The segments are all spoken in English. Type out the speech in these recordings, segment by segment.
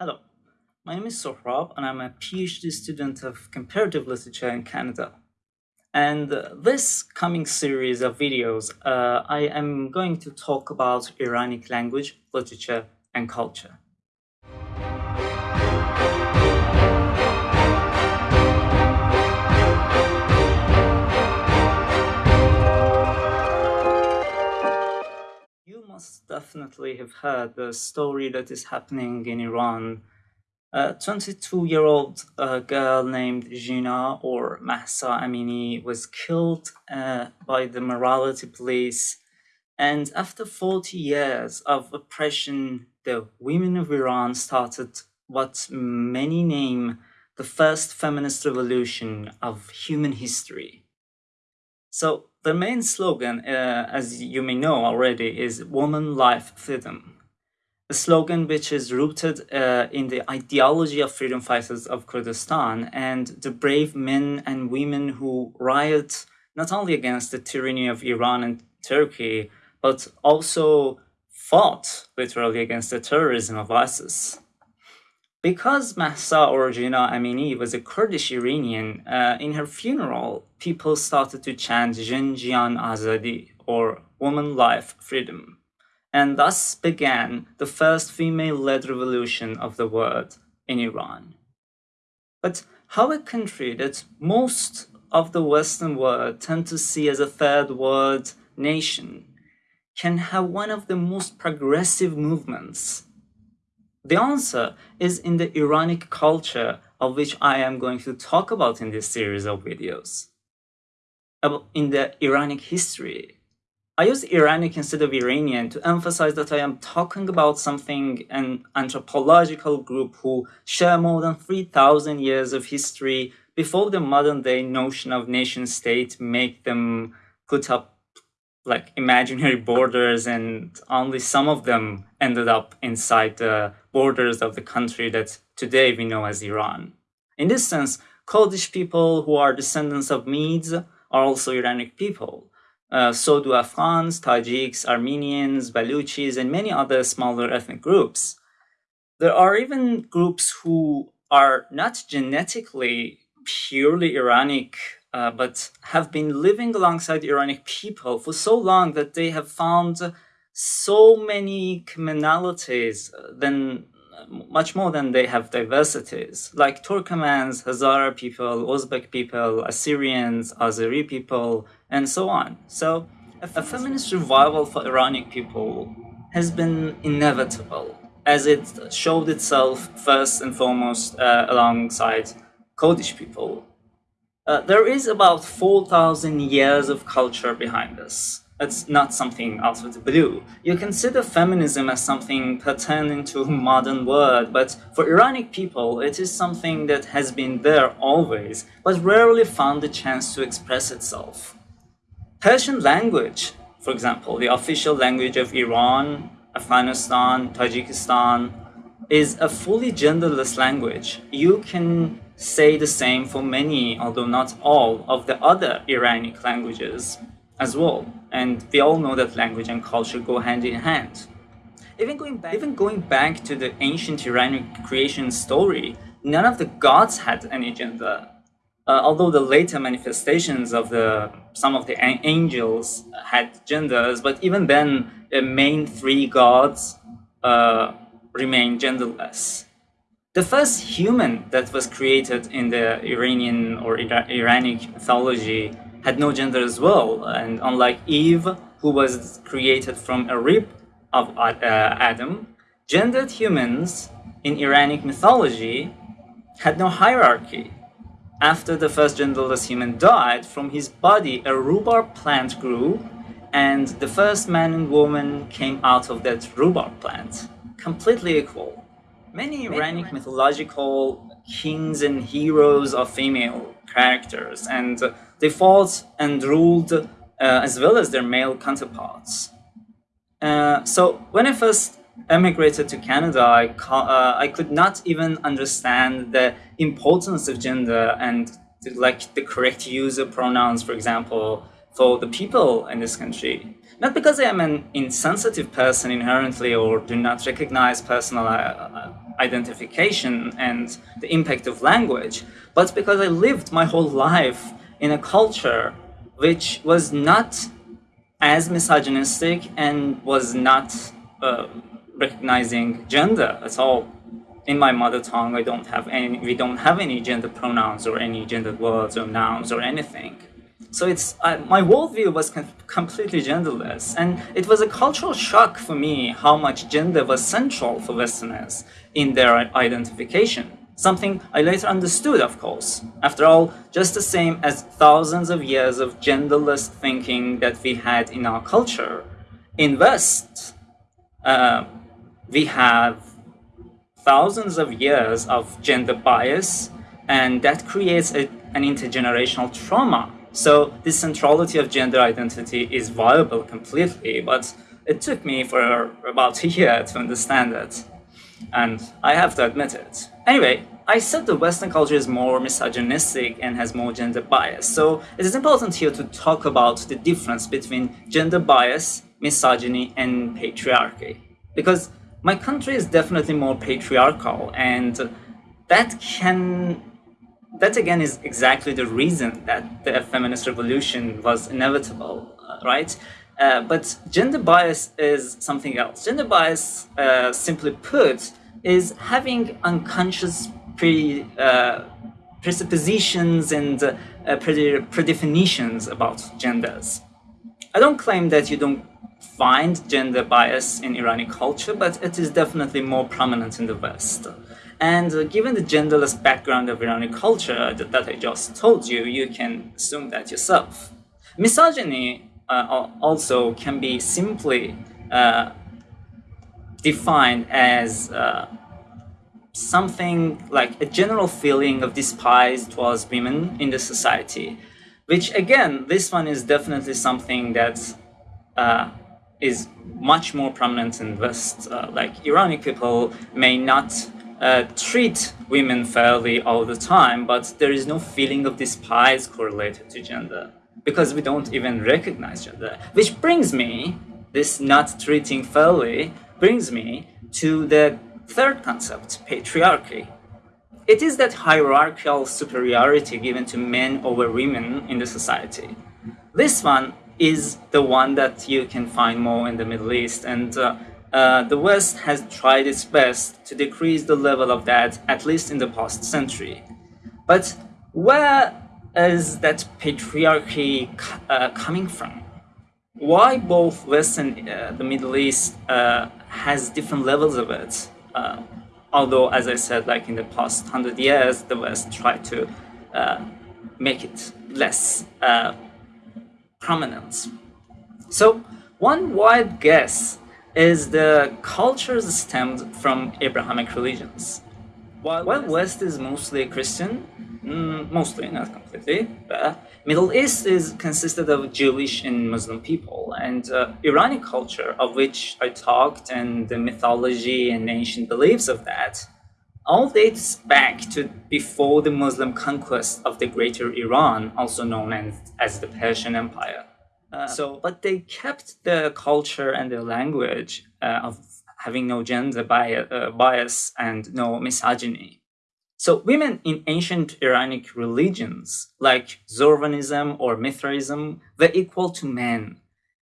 Hello, my name is Sohrab and I'm a PhD student of comparative literature in Canada. And uh, this coming series of videos, uh, I am going to talk about Iranic language, literature, and culture. Definitely have heard the story that is happening in Iran. A 22-year-old uh, girl named Jina or Mahsa Amini was killed uh, by the morality police. And after 40 years of oppression, the women of Iran started what many name the first feminist revolution of human history. So the main slogan, uh, as you may know already, is Woman, Life, Freedom. A slogan which is rooted uh, in the ideology of freedom fighters of Kurdistan and the brave men and women who riot not only against the tyranny of Iran and Turkey, but also fought literally against the terrorism of ISIS. Because Mahsa or Jina Amini was a Kurdish Iranian, uh, in her funeral, people started to chant Jin Jiyan Azadi, or Woman Life Freedom. And thus began the first female-led revolution of the world in Iran. But how a country that most of the Western world tend to see as a third world nation can have one of the most progressive movements the answer is in the Iranic culture of which I am going to talk about in this series of videos. In the Iranic history. I use Iranic instead of Iranian to emphasize that I am talking about something, an anthropological group who share more than 3,000 years of history before the modern day notion of nation state make them put up like imaginary borders and only some of them ended up inside the borders of the country that today we know as Iran. In this sense, Kurdish people who are descendants of Medes are also Iranic people. Uh, so do Afghans, Tajiks, Armenians, Baluchis, and many other smaller ethnic groups. There are even groups who are not genetically purely Iranic uh, but have been living alongside Iranic people for so long that they have found so many commonalities uh, than much more than they have diversities, like Turkmens, Hazara people, Uzbek people, Assyrians, Azeri people, and so on. So a feminist revival for Iranic people has been inevitable, as it showed itself first and foremost uh, alongside Kurdish people uh, there is about 4,000 years of culture behind this. It's not something out of the blue. You consider feminism as something pertaining to modern world, but for Iranic people, it is something that has been there always, but rarely found the chance to express itself. Persian language, for example, the official language of Iran, Afghanistan, Tajikistan, is a fully genderless language. You can say the same for many, although not all, of the other Iranic languages as well. And we all know that language and culture go hand in hand. Even going back, even going back to the ancient Iranian creation story, none of the gods had any gender. Uh, although the later manifestations of the some of the angels had genders, but even then, the main three gods uh, remain genderless. The first human that was created in the Iranian or Iranic mythology had no gender as well. And unlike Eve, who was created from a rib of uh, Adam, gendered humans in Iranic mythology had no hierarchy. After the first genderless human died, from his body a rhubarb plant grew, and the first man and woman came out of that rhubarb plant, completely equal. Many Iranic mythological kings and heroes are female characters, and they fought and ruled uh, as well as their male counterparts. Uh, so when I first emigrated to Canada, I, uh, I could not even understand the importance of gender and the, like the correct use of pronouns, for example, for the people in this country. Not because I am an insensitive person inherently or do not recognize personal uh, identification and the impact of language, but because I lived my whole life in a culture which was not as misogynistic and was not uh, recognizing gender at all. In my mother tongue, I don't have any, we don't have any gender pronouns or any gender words or nouns or anything. So it's uh, my worldview was completely genderless, and it was a cultural shock for me how much gender was central for Westerners in their identification. Something I later understood, of course. After all, just the same as thousands of years of genderless thinking that we had in our culture. In West, uh, we have thousands of years of gender bias, and that creates a, an intergenerational trauma so this centrality of gender identity is viable completely, but it took me for about a year to understand it. And I have to admit it. Anyway, I said the Western culture is more misogynistic and has more gender bias. So it is important here to talk about the difference between gender bias, misogyny, and patriarchy. Because my country is definitely more patriarchal and that can that again is exactly the reason that the feminist revolution was inevitable, uh, right? Uh, but gender bias is something else. Gender bias, uh, simply put, is having unconscious pre, uh, presuppositions and uh, pre predefinitions about genders. I don't claim that you don't find gender bias in Iranian culture, but it is definitely more prominent in the West. And uh, given the genderless background of Iranian culture that, that, I just told you, you can assume that yourself. Misogyny uh, also can be simply uh, defined as uh, something like a general feeling of despise towards women in the society, which again, this one is definitely something that uh, is much more prominent in West. Uh, like Iranian people may not uh, treat women fairly all the time, but there is no feeling of despise correlated to gender because we don't even recognize gender. Which brings me, this not treating fairly, brings me to the third concept, patriarchy. It is that hierarchical superiority given to men over women in the society. This one is the one that you can find more in the Middle East and uh, uh, the West has tried its best to decrease the level of that, at least in the past century. But where is that patriarchy uh, coming from? Why both West and uh, the Middle East uh, has different levels of it? Uh, although, as I said, like in the past hundred years, the West tried to make it less prominent. So, one wild guess is the cultures stemmed from Abrahamic religions. While, While West is mostly Christian, mm, mostly, not completely, but Middle East is consisted of Jewish and Muslim people, and uh, Iranian culture, of which I talked, and the mythology and ancient beliefs of that, all dates back to before the Muslim conquest of the Greater Iran, also known as, as the Persian Empire. Uh, so, but they kept the culture and the language uh, of having no gender bias, uh, bias and no misogyny. So women in ancient Iranic religions like Zoroastrianism or Mithraism were equal to men,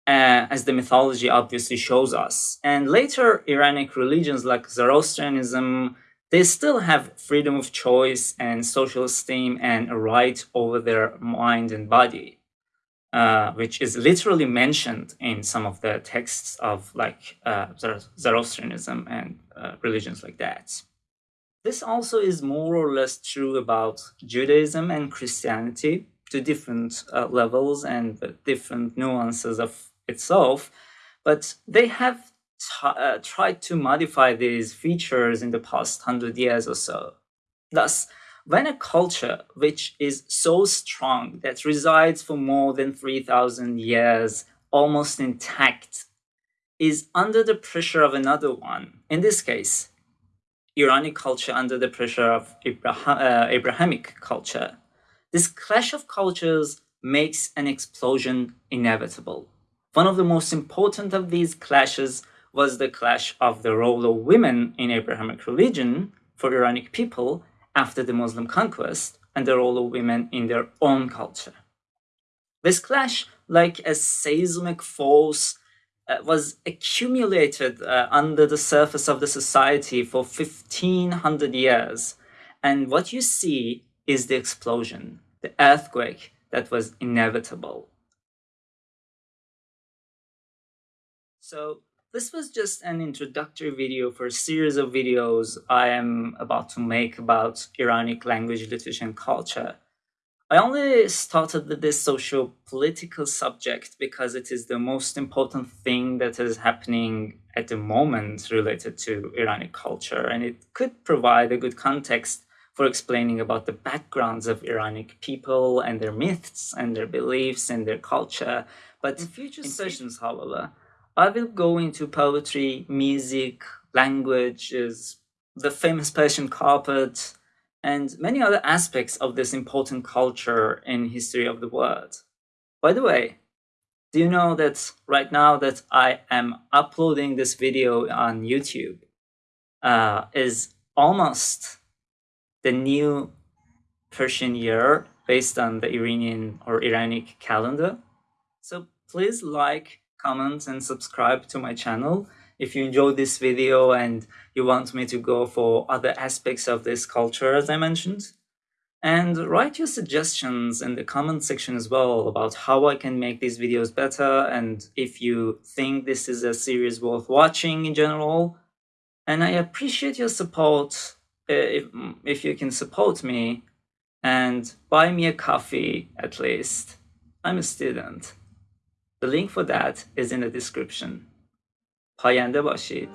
uh, as the mythology obviously shows us. And later Iranic religions like Zoroastrianism, they still have freedom of choice and social esteem and a right over their mind and body uh, which is literally mentioned in some of the texts of like uh, Zoroastrianism and uh, religions like that. This also is more or less true about Judaism and Christianity to different uh, levels and different nuances of itself, but they have uh, tried to modify these features in the past hundred years or so. Thus, when a culture which is so strong that resides for more than 3,000 years, almost intact, is under the pressure of another one, in this case, Iranic culture under the pressure of Abraham, uh, Abrahamic culture, this clash of cultures makes an explosion inevitable. One of the most important of these clashes was the clash of the role of women in Abrahamic religion for Iranic people after the Muslim conquest and the role of women in their own culture. This clash, like a seismic force, uh, was accumulated uh, under the surface of the society for 1500 years. And what you see is the explosion, the earthquake that was inevitable. So this was just an introductory video for a series of videos I am about to make about Iranic language, literature, and culture. I only started with this social political subject because it is the most important thing that is happening at the moment related to Iranic culture, and it could provide a good context for explaining about the backgrounds of Iranic people and their myths and their beliefs and their culture. But in future sessions, however, I will go into poetry, music, languages, the famous Persian carpet, and many other aspects of this important culture and history of the world. By the way, do you know that right now that I am uploading this video on YouTube uh, is almost the new Persian year based on the Iranian or Iranic calendar. So please like, comment, and subscribe to my channel if you enjoyed this video and you want me to go for other aspects of this culture, as I mentioned. And write your suggestions in the comment section as well about how I can make these videos better and if you think this is a series worth watching in general. And I appreciate your support uh, if, if you can support me and buy me a coffee at least. I'm a student. The link for that is in the description. پاینده باشید